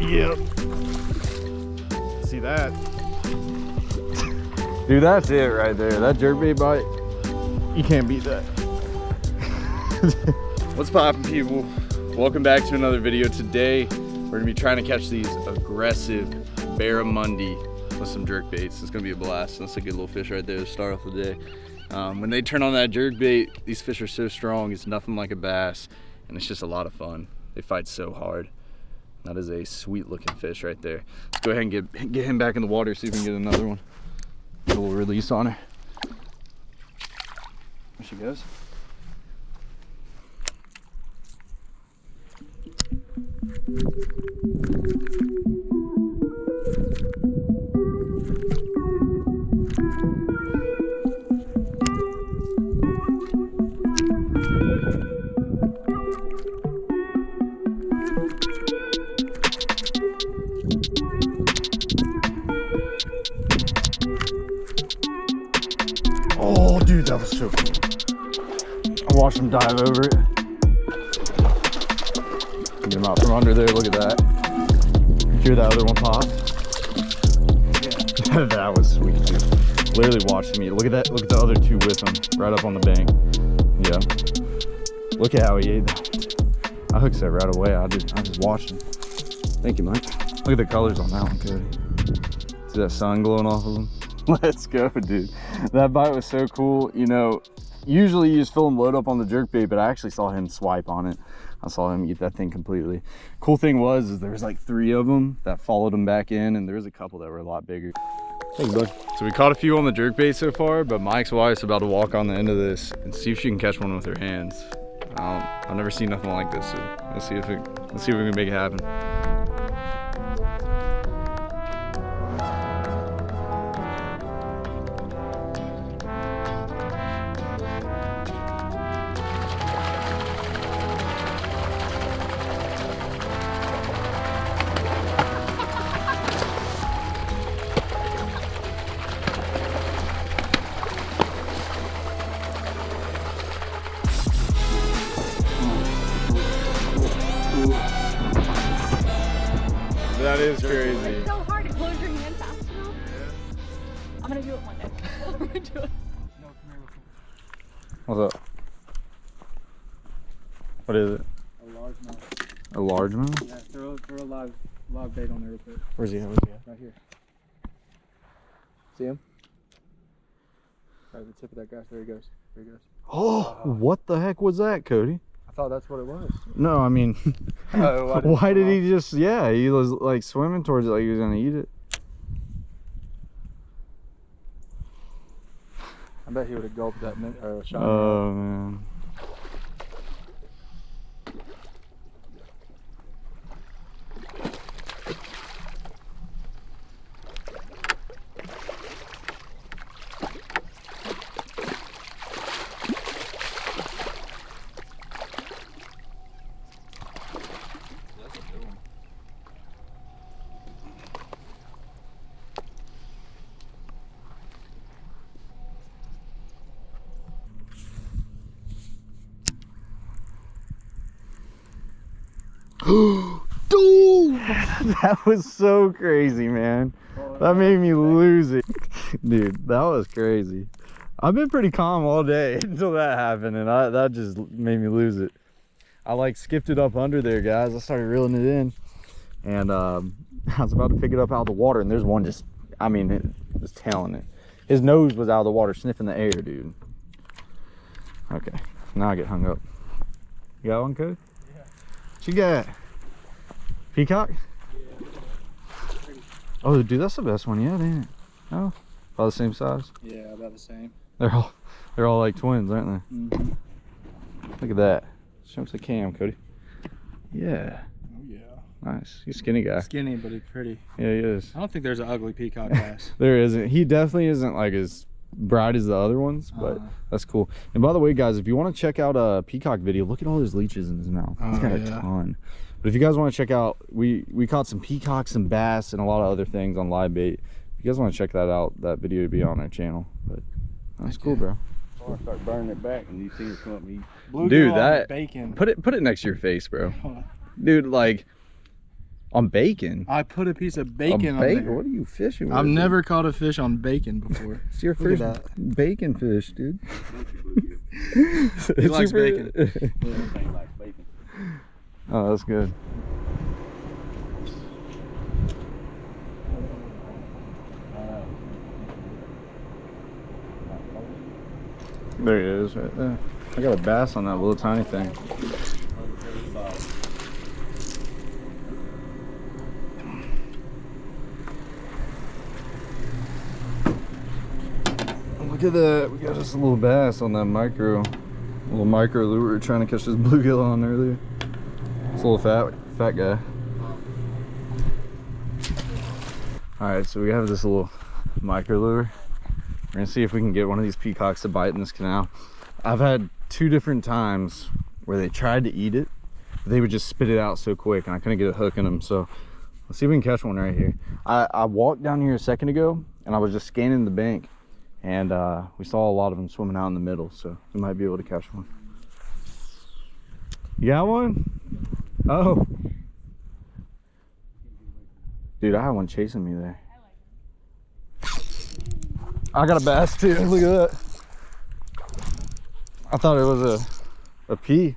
Yep. See that? Dude, that's it right there. That jerkbait bite. You can't beat that. What's poppin' people? Welcome back to another video. Today, we're gonna be trying to catch these aggressive barramundi with some jerk baits. It's gonna be a blast. That's a good little fish right there to start off the day. Um, when they turn on that jerk bait, these fish are so strong, it's nothing like a bass, and it's just a lot of fun. They fight so hard. That is a sweet looking fish right there. Let's go ahead and get, get him back in the water, see if we can get another one. A little release on her. There she goes. So. I watched him dive over it. Get him out from under there. Look at that. Hear that other one pop? Yeah. that was sweet, dude. Literally watching me. Look at that. Look at the other two with him, right up on the bank. Yeah. Look at how he ate that. I hooked that right away. I just, I just watched him. Thank you, Mike. Look at the colors on that one, Cody. See that sun glowing off of him? Let's go, dude. That bite was so cool. You know, usually you just fill him load up on the jerk bait, but I actually saw him swipe on it. I saw him eat that thing completely. Cool thing was, is there was like three of them that followed him back in, and there was a couple that were a lot bigger. Thanks, bud. So we caught a few on the jerk bait so far, but Mike's wife's about to walk on the end of this and see if she can catch one with her hands. Um, I've never seen nothing like this, so let's see if it, let's see if we can make it happen. It one day. I'm gonna do it. What's up? What is it? A large mouth. A large one? Yeah, throw, throw a live, live bait on there real quick. Where's he at? Where's he at? Right here. See him? Right at the tip of that grass. There he goes. There he goes. Oh, what the heck was that, Cody? I thought that's what it was. No, I mean, Oh, why did why did he just, yeah, he was like swimming towards it like he was gonna eat it. I bet he would have gulped that or uh, shot. Oh, man. that was so crazy, man. That made me lose it. Dude, that was crazy. I've been pretty calm all day until that happened, and I, that just made me lose it. I like skipped it up under there, guys. I started reeling it in, and um, I was about to pick it up out of the water, and there's one just, I mean, it was tailing it. His nose was out of the water, sniffing the air, dude. Okay, now I get hung up. You got one, Code? Yeah. What you got? Peacock? Oh, dude, that's the best one yet, ain't it? Oh, about the same size. Yeah, about the same. They're all, they're all like twins, aren't they? Look at that. Show us the cam, Cody. Yeah, Oh yeah. nice. He's a skinny guy. Skinny, but he's pretty. Yeah, he is. I don't think there's an ugly peacock bass. There isn't. He definitely isn't like as bright as the other ones, but Uh, that's cool. And by the way, guys, if you want to check out a peacock video, look at all those leeches in his mouth. He's Oh, got a yeah. ton. But if you guys want to check out, we we caught some peacocks, and bass, and a lot of other things on live bait. If you guys want to check that out, that video would be on our channel. But that's Heck cool, yeah. bro. Or start burning it back and you see it come up and eat. Dude, that- bacon. Put it put it next to your face, bro. Dude, like On bacon? I put a piece of On bacon on bacon? there. What are you fishing with? I've dude? never caught a fish on bacon before. It's your Look first bacon fish, dude. He likes bacon. Everything like bacon. Oh, that's good. There he is, right there. I got a bass on that little tiny thing. Look at that. We got just a little bass on that micro. little micro lure we were trying to catch this bluegill on earlier. It's a little fat fat guy. Alright, so we have this little micro lure. We're gonna see if we can get one of these peacocks to bite in this canal. I've had two different times where they tried to eat it, but they would just spit it out so quick and I couldn't get a hook in them. So let's see if we can catch one right here. I, I walked down here a second ago and I was just scanning the bank and uh, we saw a lot of them swimming out in the middle. So we might be able to catch one. You got one? Oh. Dude, I had one chasing me there. I got a bass too. Look at that. I thought it was a a pea.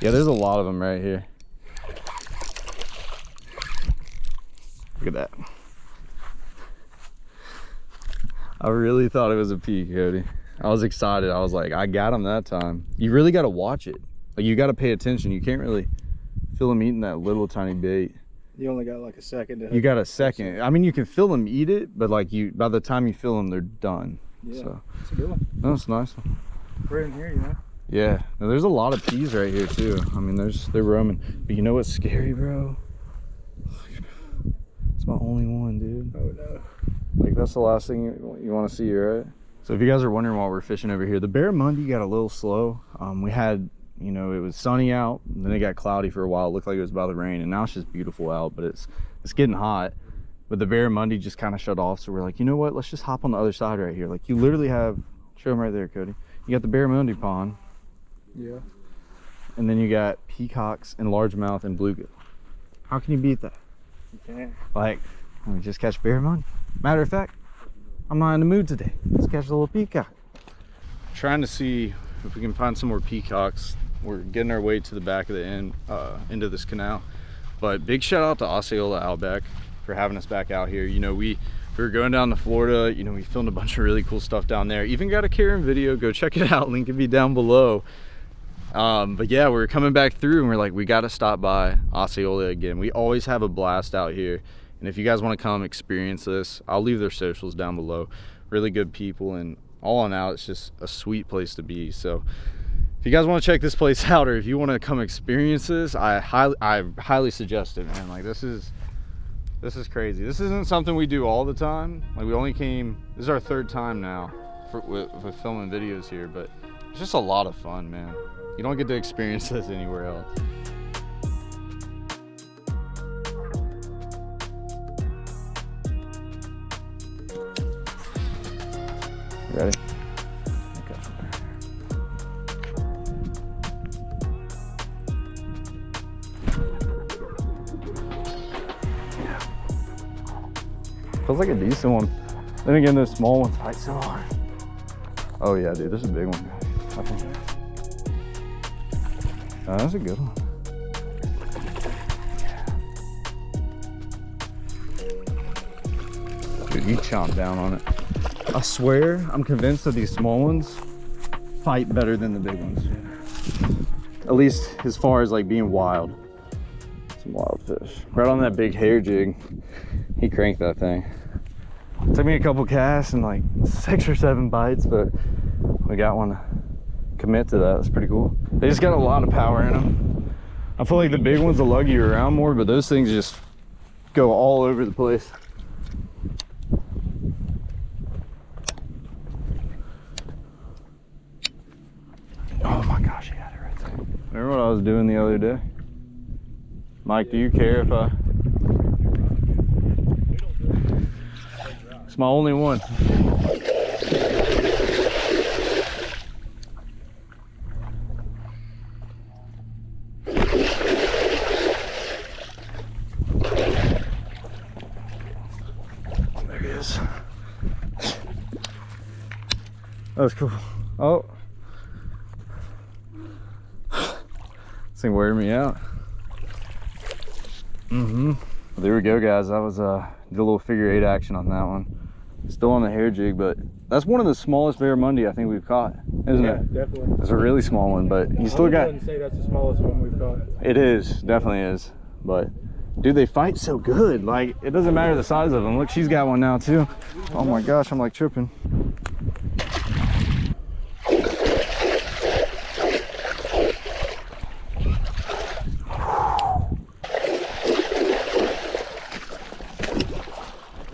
Yeah, there's a lot of them right here. Look at that. I really thought it was a pea, Cody. I was excited. I was like, I got him that time. You really got to watch it. Like you got to pay attention. You can't really feel them eating that little tiny bait. You only got like a second to You got a second. I mean, you can feel them eat it, but like you, by the time you feel them, they're done. Yeah, So it's a good one. that's a nice one. We're in here, you know. Yeah, now, there's a lot of peas right here too. I mean, there's they're roaming. But you know what's scary, bro? It's my only one, dude. Oh no. Like that's the last thing you, you want to see, right? So if you guys are wondering why we're fishing over here, the barramundi got a little slow. Um, we had, you know, it was sunny out, and then it got cloudy for a while. It looked like it was about to rain, and now it's just beautiful out, but it's it's getting hot. But the barramundi just kind of shut off, so we're like, you know what? Let's just hop on the other side right here. Like you literally have, show them right there, Cody. You got the barramundi pond, Yeah. and then you got peacocks and largemouth and bluegill. How can you beat that? You can. Like, let me just catch barramundi. Matter of fact, I'm not in the mood today. Let's catch a little peacock. Trying to see if we can find some more peacocks. We're getting our way to the back of the end, uh, into this canal. But big shout out to Osceola Outback for having us back out here. You know, we, we were going down to Florida. You know, we filmed a bunch of really cool stuff down there. Even got a Karen video. Go check it out. Link will be down below. Um, but yeah, we're coming back through and we're like, we got to stop by Osceola again. We always have a blast out here. And if you guys want to come experience this, I'll leave their socials down below. Really good people and all in all, it's just a sweet place to be. So if you guys want to check this place out or if you want to come experience this, I highly, I highly suggest it, man. Like this is, this is crazy. This isn't something we do all the time. Like we only came, this is our third time now for, with, with filming videos here, but it's just a lot of fun, man. You don't get to experience this anywhere else. Ready? Feels like a decent one. Then again, those small ones fight so hard. Oh yeah, dude, this is a big one. I think. Oh, that's a good one. Dude, you chomp down on it. I swear, I'm convinced that these small ones fight better than the big ones. At least as far as like being wild. Some wild fish. Right on that big hair jig, he cranked that thing. Took me a couple casts and like six or seven bites, but we got one to commit to that. That's pretty cool. They just got a lot of power in them. I feel like the big ones will lug you around more, but those things just go all over the place. Oh my gosh, he had it right there. Remember what I was doing the other day? Mike, do you care if I... my only one. There he is. That was cool. Oh. This thing wearing me out. Mm-hmm. There we go, guys. That was a uh, did a little figure eight action on that one. Still on the hair jig, but that's one of the smallest barramundi I think we've caught, isn't yeah, it? definitely. It's a really small one, but you still I got wouldn't say that's the smallest one we've caught. it is, definitely is. But dude, they fight so good. Like it doesn't matter the size of them. Look, she's got one now too. Oh my gosh, I'm like tripping.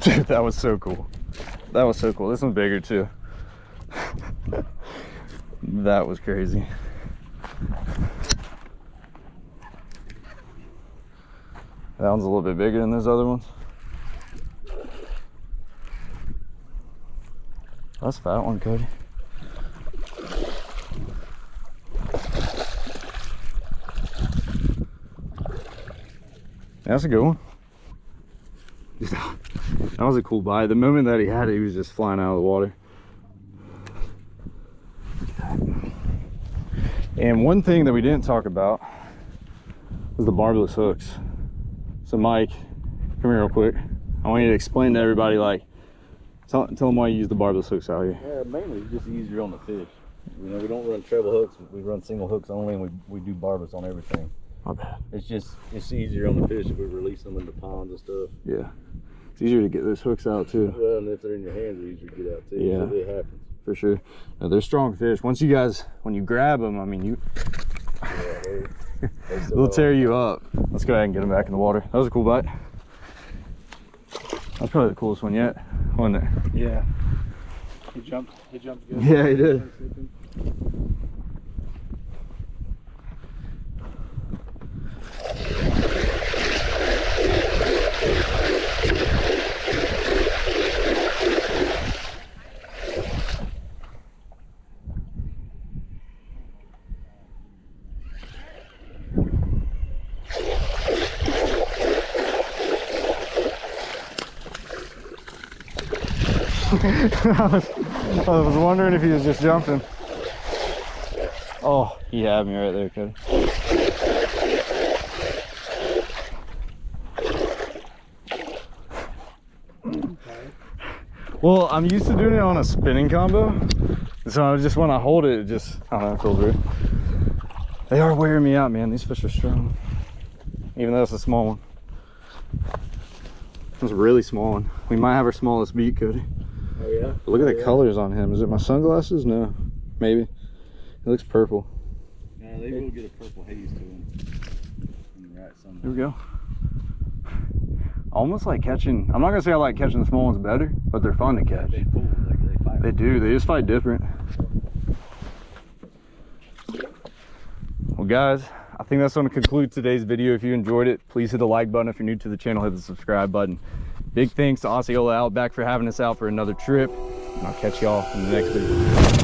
Dude, that was so cool. That was so cool. This one's bigger too. that was crazy. That one's a little bit bigger than those other ones. That's fat one, Cody. That's a good one. That was a cool bite. The moment that he had it, he was just flying out of the water. And one thing that we didn't talk about was the barbless hooks. So Mike, come here real quick. I want you to explain to everybody, like, tell, tell them why you use the barbless hooks out here. Yeah, mainly it's just easier on the fish. You know, we don't run treble hooks. We run single hooks only, and we, we do barbless on everything. My bad. It's just it's easier on the fish if we release them in the ponds and stuff. Yeah. It's easier to get those hooks out too, Well, and if they're in your hands, they're easier to get out too. Yeah. So it happens. for sure. Now, they're strong fish. Once you guys, when you grab them, I mean, you Yeah, they, they still they'll tear you up. Let's go ahead and get them back in the water. That was a cool bite. That's probably the coolest one yet, wasn't it? Yeah. He jumped. He jumped good. Yeah, he did. I, was, I was wondering if he was just jumping. Oh, he had me right there, Cody. Well, I'm used to doing it on a spinning combo. So I just when I hold it, it just, I don't know, it feels weird. They are wearing me out, man. These fish are strong. Even though it's a small one. It's a really small one. We might have our smallest beat, Cody. Oh yeah. Look at the yeah. colors on him. Is it my sunglasses? No, maybe. It looks purple. Yeah, they will get a purple haze to them. In the right Here we go. Almost like catching. I'm not gonna say I like catching the small ones better, but they're fun to catch. They pull. They, they fight. They do. They just fight different. Well, guys, I think that's going to conclude today's video. If you enjoyed it, please hit the like button. If you're new to the channel, hit the subscribe button. Big thanks to Osceola Outback for having us out for another trip. And I'll catch y'all in the next video.